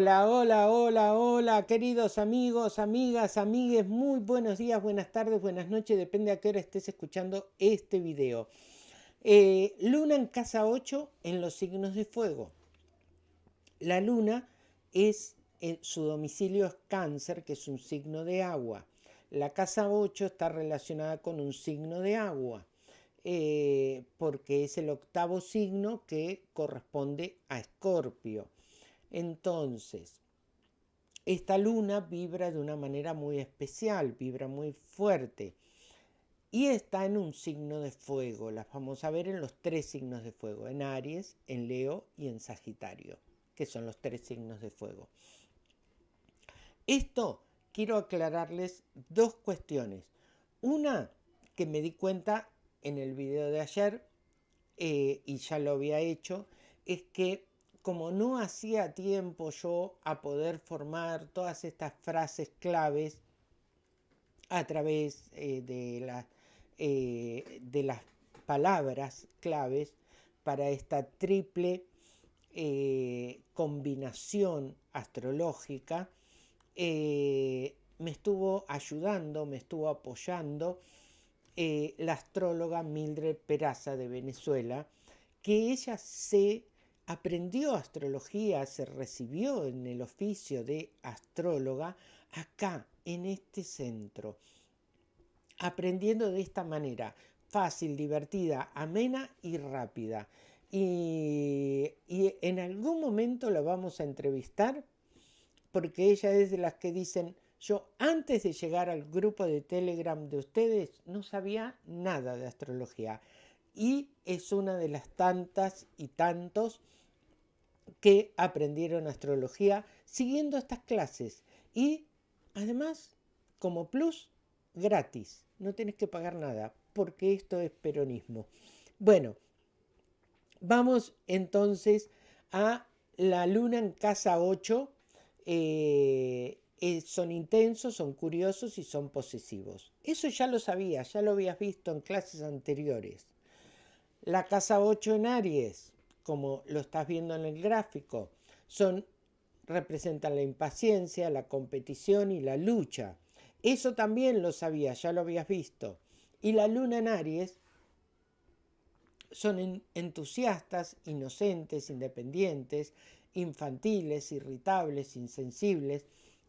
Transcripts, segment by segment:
Hola, hola, hola, hola, queridos amigos, amigas, amigues, muy buenos días, buenas tardes, buenas noches, depende a qué hora estés escuchando este video. Eh, luna en casa 8 en los signos de fuego. La luna es, eh, su domicilio es cáncer, que es un signo de agua. La casa 8 está relacionada con un signo de agua. Eh, porque es el octavo signo que corresponde a Escorpio. Entonces, esta luna vibra de una manera muy especial, vibra muy fuerte y está en un signo de fuego. Las vamos a ver en los tres signos de fuego, en Aries, en Leo y en Sagitario, que son los tres signos de fuego. Esto quiero aclararles dos cuestiones. Una que me di cuenta en el video de ayer, eh, y ya lo había hecho, es que como no hacía tiempo yo a poder formar todas estas frases claves a través eh, de, eh, de las palabras claves para esta triple combinación astrológica, me estuvo ayudando, me estuvo apoyando eh, la astróloga Mildred Peraza de Venezuela, que ella se aprendió astrología, se recibió en el oficio de astróloga acá, en este centro, aprendiendo de esta manera, fácil, divertida, amena y rápida. Y, en algún momento la vamos a entrevistar porque ella es de las que dicen, yo antes de llegar al grupo de Telegram de ustedes no sabía nada de astrología y es una de las tantas y tantos que aprendieron astrología siguiendo estas clases y además como plus gratis, no tienes que pagar nada porque esto es peronismo. Bueno, vamos entonces a la luna en casa 8 eh, son intensos, son curiosos y son posesivos. Eso ya lo sabías, ya lo habías visto en clases anteriores. La casa 8 en Aries, como lo estás viendo en el gráfico, son, representan la impaciencia, la competición y la lucha. Eso también lo sabías, ya lo habías visto. Y la luna en Aries son entusiastas, inocentes, independientes, infantiles, irritables, insensibles,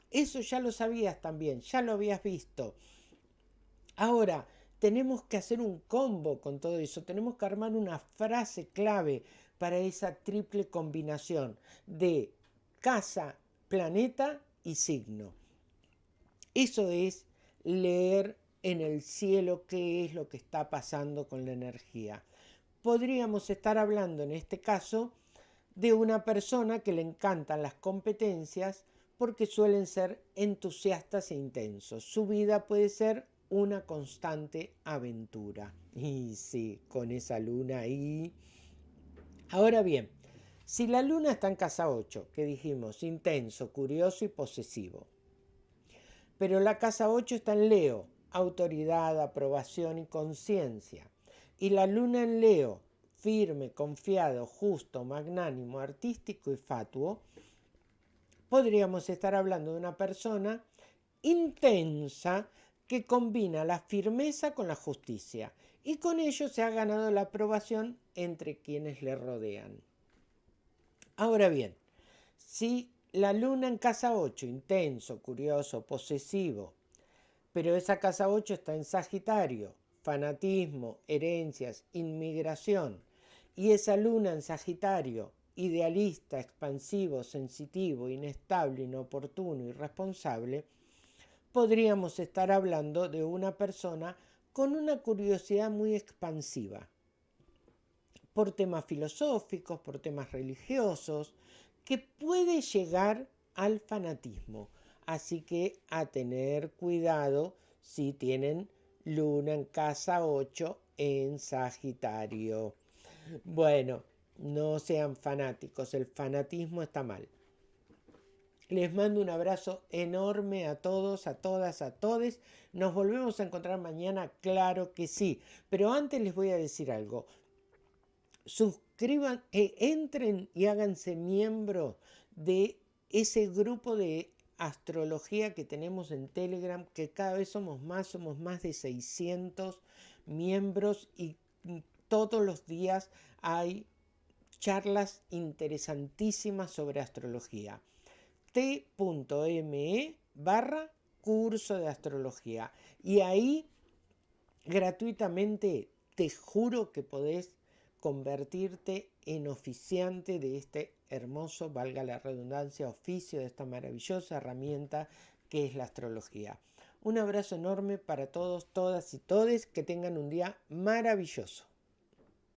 eso ya lo sabías también, ya lo habías visto. Ahora, tenemos que hacer un combo con todo eso, tenemos que armar una frase clave para esa triple combinación de casa, planeta y signo. Eso es leer en el cielo qué es lo que está pasando con la energía. Podríamos estar hablando en este caso de una persona que le encantan las competencias, porque suelen ser entusiastas e intensos. Su vida puede ser una constante aventura. Y sí, con esa luna ahí. Ahora bien, si la luna está en casa 8, que dijimos, intenso, curioso y posesivo, pero la casa 8 está en Leo, autoridad, aprobación y conciencia, y la luna en Leo, firme, confiado, justo, magnánimo, artístico y fatuo, podríamos estar hablando de una persona intensa que combina la firmeza con la justicia y con ello se ha ganado la aprobación entre quienes le rodean. Ahora bien, si la luna en casa 8, intenso, curioso, posesivo, pero esa casa 8 está en Sagitario, fanatismo, herencias, inmigración, y esa luna en Sagitario idealista, expansivo, sensitivo, inestable, inoportuno, irresponsable, podríamos estar hablando de una persona con una curiosidad muy expansiva por temas filosóficos, por temas religiosos, que puede llegar al fanatismo. Así que a tener cuidado si tienen luna en casa 8 en Sagitario. Bueno, no sean fanáticos, el fanatismo está mal. Les mando un abrazo enorme a todos, a todas, a todes. Nos volvemos a encontrar mañana, claro que sí. Pero antes les voy a decir algo. Suscriban, eh, entren y háganse miembro de ese grupo de astrología que tenemos en Telegram, que cada vez somos más, somos más de 600 miembros y todos los días hay charlas interesantísimas sobre astrología. t.me barra curso de astrología. Y ahí gratuitamente te juro que podés convertirte en oficiante de este hermoso, valga la redundancia, oficio de esta maravillosa herramienta que es la astrología. Un abrazo enorme para todos, todas y todes, que tengan un día maravilloso.